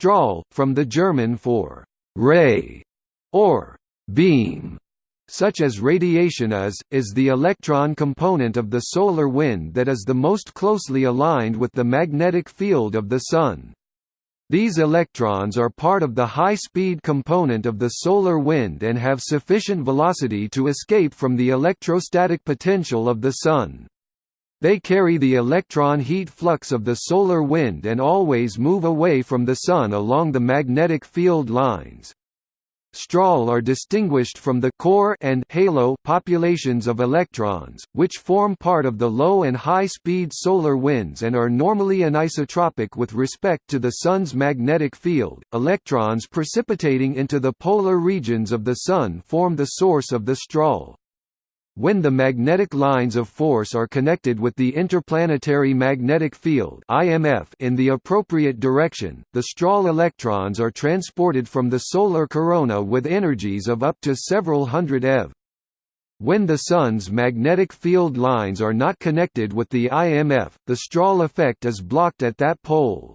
Strahl, from the German for «ray» or «beam», such as radiation is, is the electron component of the solar wind that is the most closely aligned with the magnetic field of the Sun. These electrons are part of the high-speed component of the solar wind and have sufficient velocity to escape from the electrostatic potential of the Sun. They carry the electron heat flux of the solar wind and always move away from the Sun along the magnetic field lines. Strahl are distinguished from the core and halo populations of electrons, which form part of the low and high-speed solar winds and are normally anisotropic with respect to the Sun's magnetic field. Electrons precipitating into the polar regions of the Sun form the source of the strahl. When the magnetic lines of force are connected with the interplanetary magnetic field (IMF) in the appropriate direction, the strahl electrons are transported from the solar corona with energies of up to several hundred eV. When the Sun's magnetic field lines are not connected with the IMF, the strahl effect is blocked at that pole.